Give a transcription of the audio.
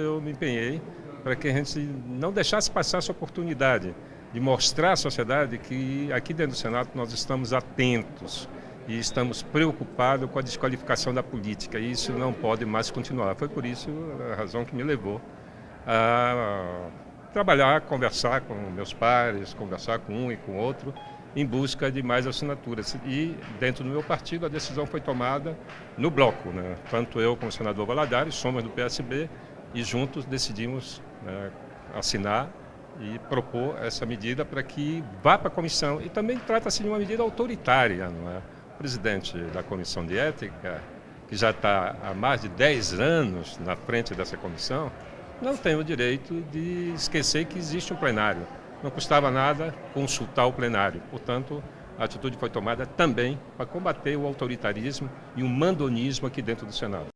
Eu me empenhei para que a gente não deixasse passar essa oportunidade de mostrar à sociedade que aqui dentro do Senado nós estamos atentos e estamos preocupados com a desqualificação da política e isso não pode mais continuar. Foi por isso a razão que me levou a trabalhar, conversar com meus pares, conversar com um e com outro em busca de mais assinaturas. E dentro do meu partido a decisão foi tomada no bloco, né? tanto eu como o senador Valadares, somos do PSB, e juntos decidimos né, assinar e propor essa medida para que vá para a comissão. E também trata-se de uma medida autoritária, não é? O presidente da comissão de ética, que já está há mais de 10 anos na frente dessa comissão, não tem o direito de esquecer que existe um plenário. Não custava nada consultar o plenário. Portanto, a atitude foi tomada também para combater o autoritarismo e o mandonismo aqui dentro do Senado.